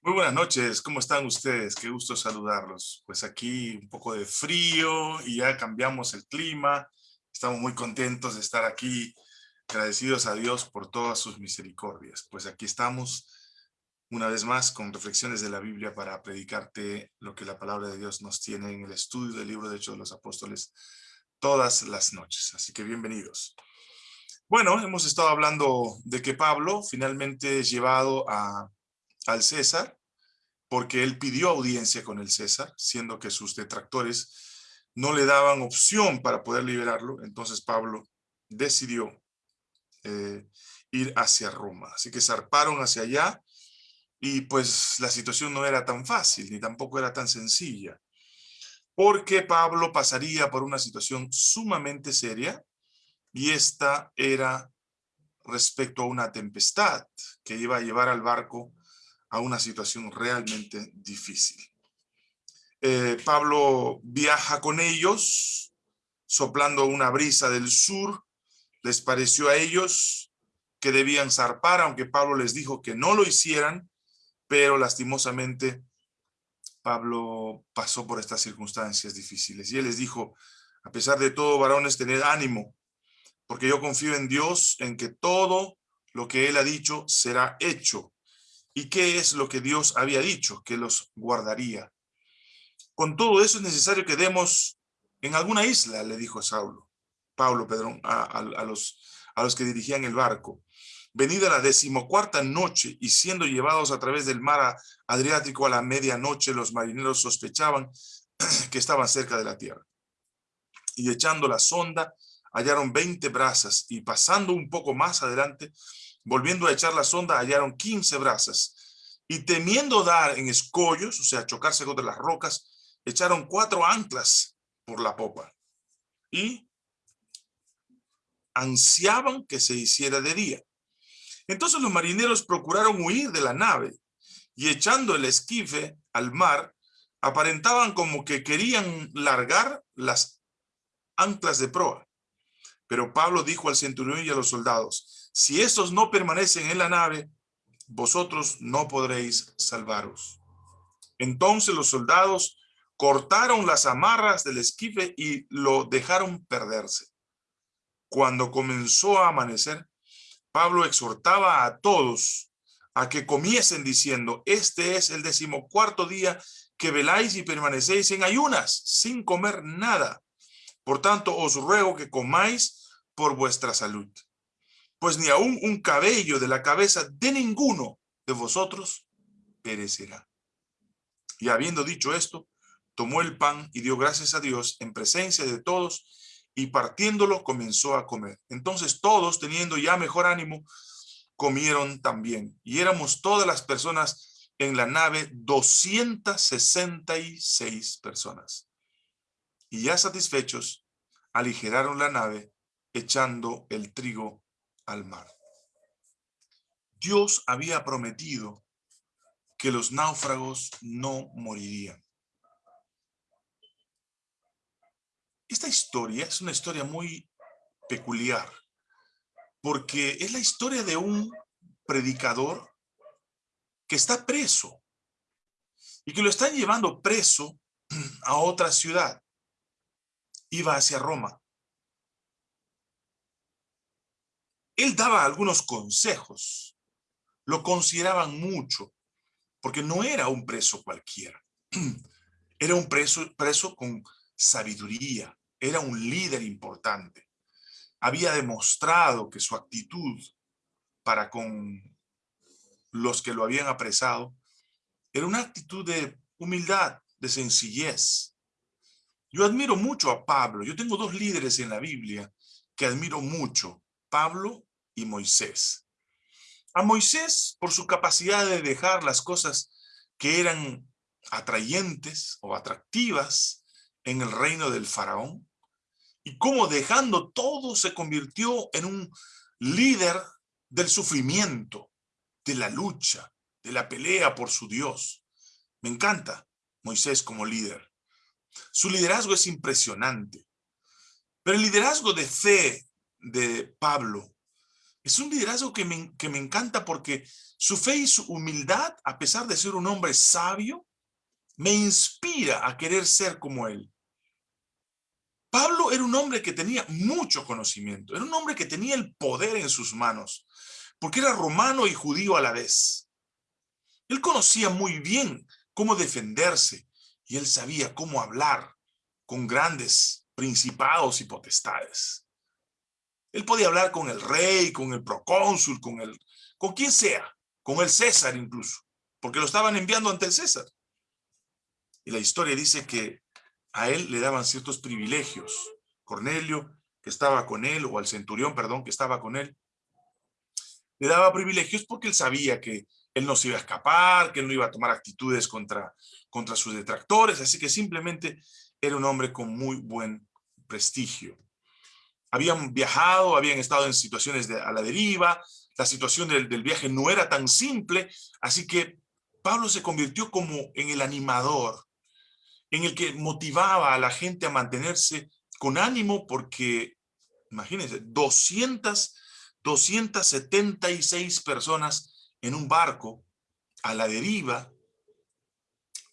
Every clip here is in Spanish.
Muy buenas noches, ¿cómo están ustedes? Qué gusto saludarlos. Pues aquí un poco de frío y ya cambiamos el clima. Estamos muy contentos de estar aquí, agradecidos a Dios por todas sus misericordias. Pues aquí estamos una vez más con reflexiones de la Biblia para predicarte lo que la palabra de Dios nos tiene en el estudio del libro de Hechos de los Apóstoles todas las noches. Así que bienvenidos. Bueno, hemos estado hablando de que Pablo finalmente es llevado a, al César porque él pidió audiencia con el César, siendo que sus detractores no le daban opción para poder liberarlo, entonces Pablo decidió eh, ir hacia Roma. Así que zarparon hacia allá y pues la situación no era tan fácil, ni tampoco era tan sencilla, porque Pablo pasaría por una situación sumamente seria y esta era respecto a una tempestad que iba a llevar al barco a una situación realmente difícil. Eh, Pablo viaja con ellos, soplando una brisa del sur. Les pareció a ellos que debían zarpar, aunque Pablo les dijo que no lo hicieran, pero lastimosamente Pablo pasó por estas circunstancias difíciles. Y él les dijo, a pesar de todo, varones, tened ánimo, porque yo confío en Dios, en que todo lo que él ha dicho será hecho. ¿Y qué es lo que Dios había dicho? Que los guardaría. Con todo eso es necesario que demos en alguna isla, le dijo Saulo, Pablo, Pedrón, a, los, a los que dirigían el barco. Venida la decimocuarta noche y siendo llevados a través del mar Adriático a la medianoche, los marineros sospechaban que estaban cerca de la tierra. Y echando la sonda, hallaron 20 brasas y pasando un poco más adelante, Volviendo a echar la sonda, hallaron 15 brasas. Y temiendo dar en escollos, o sea, chocarse contra las rocas, echaron cuatro anclas por la popa. Y ansiaban que se hiciera de día. Entonces los marineros procuraron huir de la nave y echando el esquife al mar, aparentaban como que querían largar las anclas de proa. Pero Pablo dijo al centurión y a los soldados, si estos no permanecen en la nave, vosotros no podréis salvaros. Entonces los soldados cortaron las amarras del esquife y lo dejaron perderse. Cuando comenzó a amanecer, Pablo exhortaba a todos a que comiesen diciendo, este es el decimocuarto día que veláis y permanecéis en ayunas, sin comer nada. Por tanto, os ruego que comáis por vuestra salud pues ni aún un cabello de la cabeza de ninguno de vosotros perecerá. Y habiendo dicho esto, tomó el pan y dio gracias a Dios en presencia de todos, y partiéndolo comenzó a comer. Entonces todos, teniendo ya mejor ánimo, comieron también. Y éramos todas las personas en la nave, 266 personas. Y ya satisfechos, aligeraron la nave, echando el trigo al mar. Dios había prometido que los náufragos no morirían. Esta historia es una historia muy peculiar, porque es la historia de un predicador que está preso y que lo están llevando preso a otra ciudad. Iba hacia Roma. Él daba algunos consejos, lo consideraban mucho, porque no era un preso cualquiera. Era un preso, preso con sabiduría, era un líder importante. Había demostrado que su actitud para con los que lo habían apresado era una actitud de humildad, de sencillez. Yo admiro mucho a Pablo. Yo tengo dos líderes en la Biblia que admiro mucho, Pablo y Moisés. A Moisés, por su capacidad de dejar las cosas que eran atrayentes o atractivas en el reino del faraón, y cómo dejando todo se convirtió en un líder del sufrimiento, de la lucha, de la pelea por su Dios. Me encanta Moisés como líder. Su liderazgo es impresionante. Pero el liderazgo de fe de Pablo Es un liderazgo que me, que me encanta porque su fe y su humildad, a pesar de ser un hombre sabio, me inspira a querer ser como él. Pablo era un hombre que tenía mucho conocimiento, era un hombre que tenía el poder en sus manos, porque era romano y judío a la vez. Él conocía muy bien cómo defenderse y él sabía cómo hablar con grandes principados y potestades. Él podía hablar con el rey, con el procónsul, con el, con quien sea, con el César incluso, porque lo estaban enviando ante el César. Y la historia dice que a él le daban ciertos privilegios. Cornelio, que estaba con él, o al centurión, perdón, que estaba con él, le daba privilegios porque él sabía que él no se iba a escapar, que él no iba a tomar actitudes contra, contra sus detractores, así que simplemente era un hombre con muy buen prestigio. Habían viajado, habían estado en situaciones a la deriva, la situación del, del viaje no era tan simple, así que Pablo se convirtió como en el animador, en el que motivaba a la gente a mantenerse con ánimo porque, imagínense, 200, 276 personas en un barco a la deriva,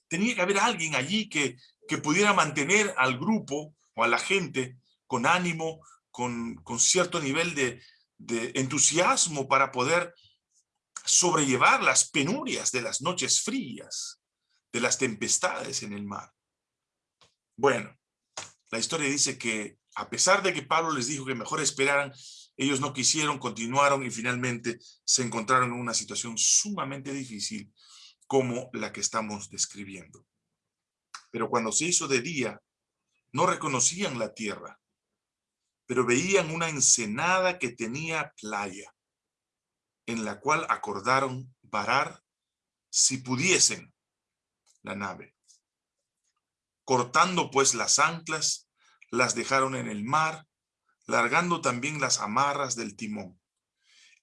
tenía que haber alguien allí que, que pudiera mantener al grupo o a la gente con ánimo, con, cierto nivel de entusiasmo para poder sobrellevar las penurias de las noches frías, de las tempestades en el mar. Bueno, la historia dice que a pesar de que Pablo les dijo que mejor esperaran, ellos no quisieron, continuaron y finalmente se encontraron en una situación sumamente difícil como la que estamos describiendo. Pero cuando se hizo de día, no reconocían la tierra, pero veían una ensenada que tenía playa, en la cual acordaron varar si pudiesen la nave. Cortando pues las anclas, las dejaron en el mar, largando también las amarras del timón.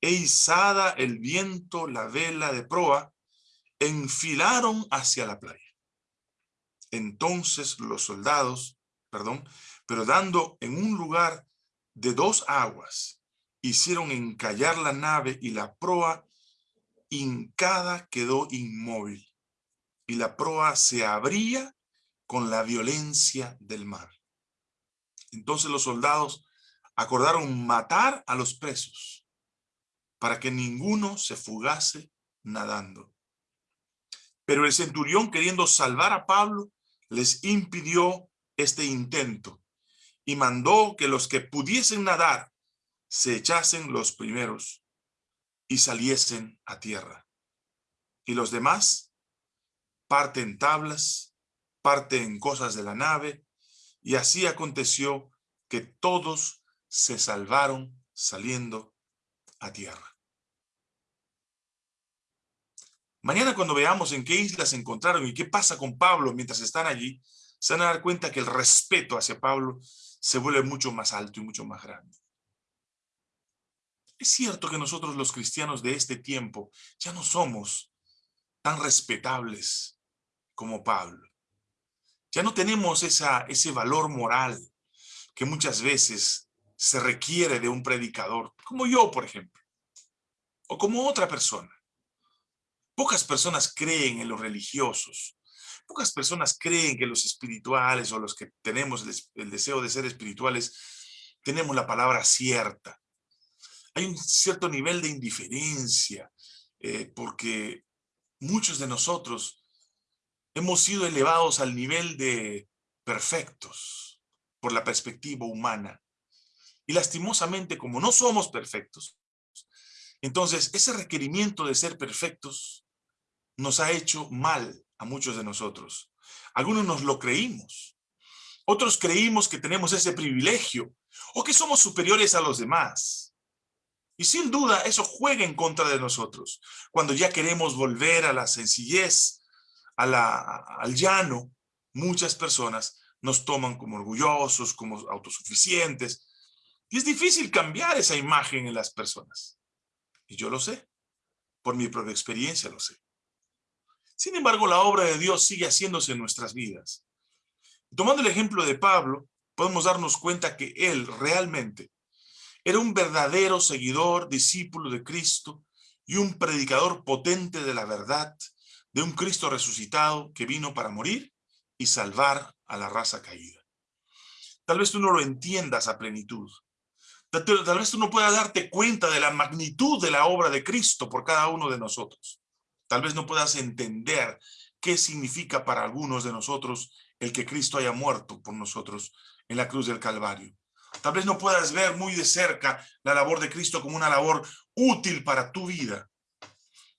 E izada el viento la vela de proa, enfilaron hacia la playa. Entonces los soldados, perdón, pero dando en un lugar de dos aguas, hicieron encallar la nave y la proa hincada quedó inmóvil. Y la proa se abría con la violencia del mar. Entonces los soldados acordaron matar a los presos para que ninguno se fugase nadando. Pero el centurión, queriendo salvar a Pablo, les impidió este intento y mandó que los que pudiesen nadar se echasen los primeros y saliesen a tierra. Y los demás parten tablas parte en cosas de la nave, y así aconteció que todos se salvaron saliendo a tierra. Mañana cuando veamos en qué islas se encontraron y qué pasa con Pablo mientras están allí, se van a dar cuenta que el respeto hacia Pablo se vuelve mucho más alto y mucho más grande. Es cierto que nosotros los cristianos de este tiempo ya no somos tan respetables como Pablo. Ya no tenemos ese valor moral que muchas veces se requiere de un predicador, como yo, por ejemplo, o como otra persona. Pocas personas creen en los religiosos, pocas personas creen que los espirituales o los que tenemos el, deseo de ser espirituales tenemos la palabra cierta. Hay un cierto nivel de indiferencia eh, porque muchos de nosotros hemos sido elevados al nivel de perfectos por la perspectiva humana. Y lastimosamente, como no somos perfectos, entonces ese requerimiento de ser perfectos nos ha hecho mal a muchos de nosotros. Algunos nos lo creímos. Otros creímos que tenemos ese privilegio o que somos superiores a los demás. Y sin duda eso juega en contra de nosotros. Cuando ya queremos volver a la sencillez, al llano, muchas personas nos toman como orgullosos, como autosuficientes. Y es difícil cambiar esa imagen en las personas. Y yo lo sé. Por mi propia experiencia lo sé. Sin embargo, la obra de Dios sigue haciéndose en nuestras vidas. Tomando el ejemplo de Pablo, podemos darnos cuenta que él realmente Era un verdadero seguidor, discípulo de Cristo y un predicador potente de la verdad, de un Cristo resucitado que vino para morir y salvar a la raza caída. Tal vez tú no lo entiendas a plenitud. Tal, vez tú no puedas darte cuenta de la magnitud de la obra de Cristo por cada uno de nosotros. Tal vez no puedas entender qué significa para algunos de nosotros el que Cristo haya muerto por nosotros en la cruz del Calvario. Tal vez no puedas ver muy de cerca la labor de Cristo como una labor útil para tu vida,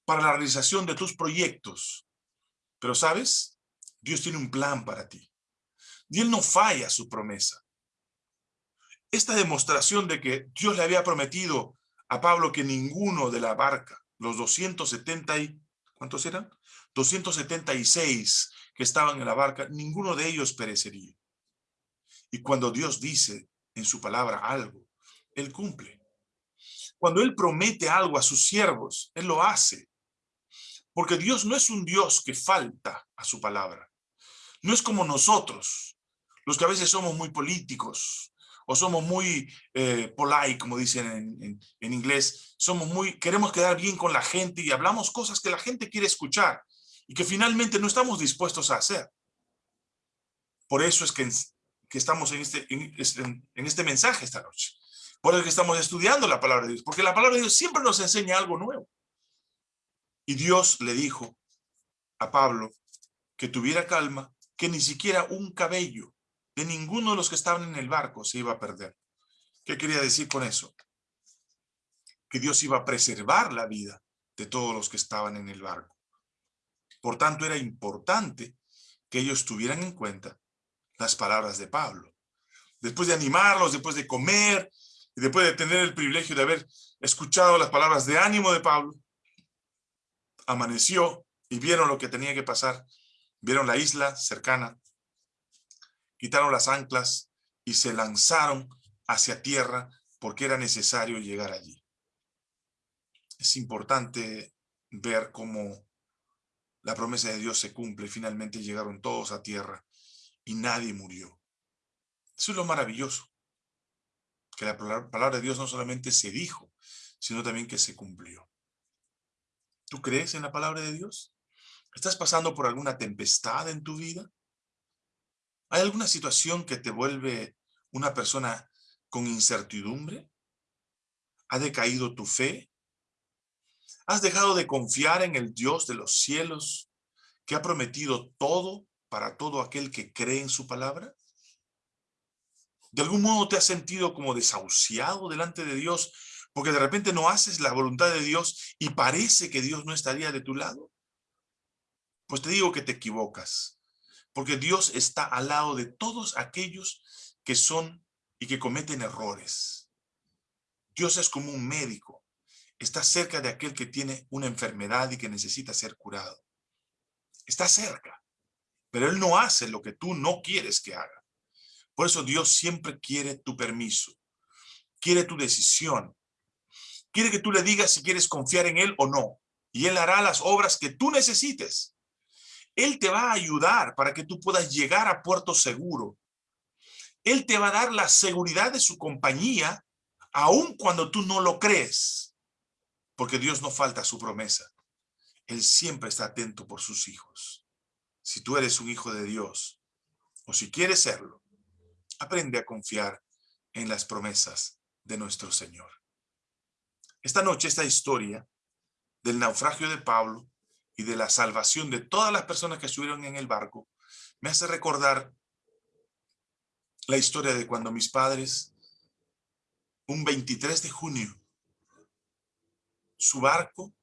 para la realización de tus proyectos. Pero ¿sabes? Dios tiene un plan para ti. Y Él no falla su promesa. Esta demostración de que Dios le había prometido a Pablo que ninguno de la barca, los 270 y, ¿cuántos eran? 276 que estaban en la barca, ninguno de ellos perecería. Y cuando Dios dice en su palabra algo, Él cumple. Cuando Él promete algo a sus siervos, Él lo hace. Porque Dios no es un Dios que falta a su palabra. No es como nosotros, los que a veces somos muy políticos, o somos muy eh, polite, como dicen en, en, inglés, somos muy, queremos quedar bien con la gente y hablamos cosas que la gente quiere escuchar y que finalmente no estamos dispuestos a hacer. Por eso es que, que estamos en este, en, en este mensaje esta noche. Por eso que estamos estudiando la palabra de Dios, porque la palabra de Dios siempre nos enseña algo nuevo. Y Dios le dijo a Pablo que tuviera calma, que ni siquiera un cabello de ninguno de los que estaban en el barco se iba a perder. ¿Qué quería decir con eso? Que Dios iba a preservar la vida de todos los que estaban en el barco. Por tanto, era importante que ellos tuvieran en cuenta las palabras de Pablo. Después de animarlos, después de comer, y después de tener el privilegio de haber escuchado las palabras de ánimo de Pablo, amaneció y vieron lo que tenía que pasar. Vieron la isla cercana, quitaron las anclas y se lanzaron hacia tierra porque era necesario llegar allí. Es importante ver cómo la promesa de Dios se cumple. Finalmente llegaron todos a tierra y nadie murió. Eso es lo maravilloso. Que la palabra de Dios no solamente se dijo, sino también que se cumplió. ¿Tú crees en la palabra de Dios? ¿Estás pasando por alguna tempestad en tu vida? ¿Hay alguna situación que te vuelve una persona con incertidumbre? ¿Ha decaído tu fe? ¿Has dejado de confiar en el Dios de los cielos que ha prometido todo para todo aquel que cree en su palabra? ¿De algún modo te has sentido como desahuciado delante de Dios porque de repente no haces la voluntad de Dios y parece que Dios no estaría de tu lado? Pues te digo que te equivocas, porque Dios está al lado de todos aquellos que son y que cometen errores. Dios es como un médico Está cerca de aquel que tiene una enfermedad y que necesita ser curado. Está cerca, pero Él no hace lo que tú no quieres que haga. Por eso Dios siempre quiere tu permiso, quiere tu decisión, quiere que tú le digas si quieres confiar en Él o no, y Él hará las obras que tú necesites. Él te va a ayudar para que tú puedas llegar a puerto seguro. Él te va a dar la seguridad de su compañía, aun cuando tú no lo crees. Porque Dios no falta a su promesa. Él siempre está atento por sus hijos. Si tú eres un hijo de Dios, o si quieres serlo, aprende a confiar en las promesas de nuestro Señor. Esta noche, esta historia del naufragio de Pablo y de la salvación de todas las personas que estuvieron en el barco, me hace recordar la historia de cuando mis padres, un 23 de junio su barco,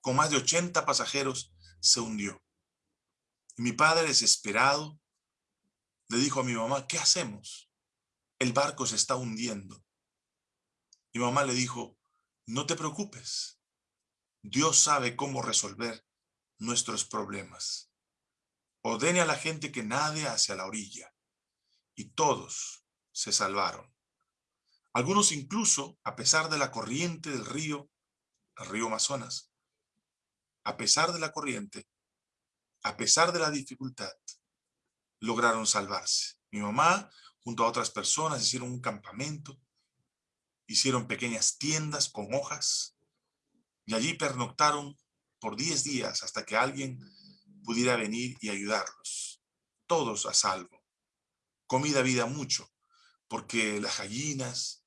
con más de 80 pasajeros, se hundió. Mi padre, desesperado, le dijo a mi mamá, ¿qué hacemos? El barco se está hundiendo. Mi mamá le dijo, no te preocupes. Dios sabe cómo resolver nuestros problemas. Ordene a la gente que nade hacia la orilla. Y todos se salvaron. Algunos incluso, a pesar de la corriente del río, el río Amazonas, a pesar de la corriente, a pesar de la dificultad, lograron salvarse. Mi mamá, junto a otras personas, hicieron un campamento hicieron pequeñas tiendas con hojas y allí pernoctaron por 10 días hasta que alguien pudiera venir y ayudarlos. Todos a salvo. Comida había mucho, porque las gallinas,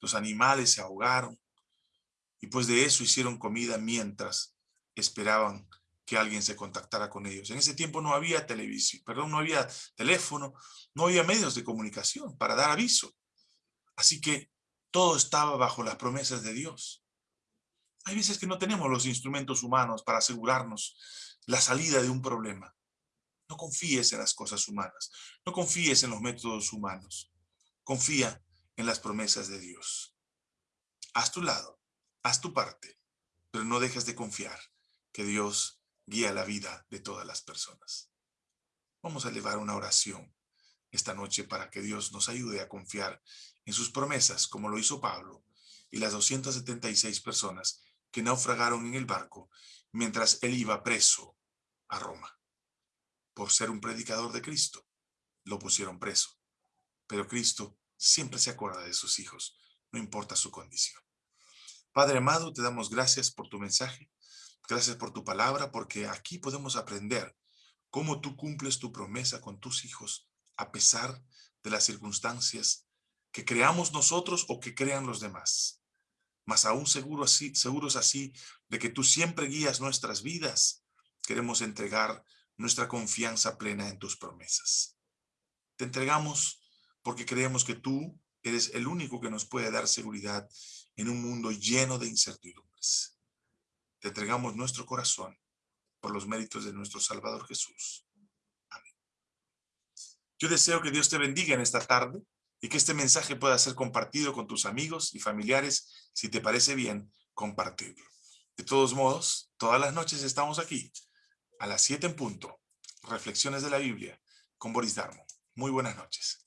los animales se ahogaron, y pues de eso hicieron comida mientras esperaban que alguien se contactara con ellos. En ese tiempo no había televisión, perdón, no había teléfono, no había medios de comunicación para dar aviso. Así que todo estaba bajo las promesas de Dios. Hay veces que no tenemos los instrumentos humanos para asegurarnos la salida de un problema. No confíes en las cosas humanas. No confíes en los métodos humanos. Confía en las promesas de Dios. Haz tu lado, haz tu parte, pero no dejes de confiar que Dios guía la vida de todas las personas. Vamos a elevar una oración esta noche para que Dios nos ayude a confiar en sus promesas, como lo hizo Pablo y las 276 personas que naufragaron en el barco mientras él iba preso a Roma. Por ser un predicador de Cristo, lo pusieron preso. Pero Cristo siempre se acuerda de sus hijos, no importa su condición. Padre amado, te damos gracias por tu mensaje, gracias por tu palabra, porque aquí podemos aprender cómo tú cumples tu promesa con tus hijos a pesar de las circunstancias que creamos nosotros o que crean los demás. Mas aún seguro así, seguros así de que tú siempre guías nuestras vidas, queremos entregar nuestra confianza plena en tus promesas. Te entregamos porque creemos que tú eres el único que nos puede dar seguridad en un mundo lleno de incertidumbres. Te entregamos nuestro corazón por los méritos de nuestro Salvador Jesús. Amén. Yo deseo que Dios te bendiga en esta tarde y que este mensaje pueda ser compartido con tus amigos y familiares. Si te parece bien, compartirlo. De todos modos, todas las noches estamos aquí, a las 7 en punto. Reflexiones de la Biblia con Boris Darmo. Muy buenas noches.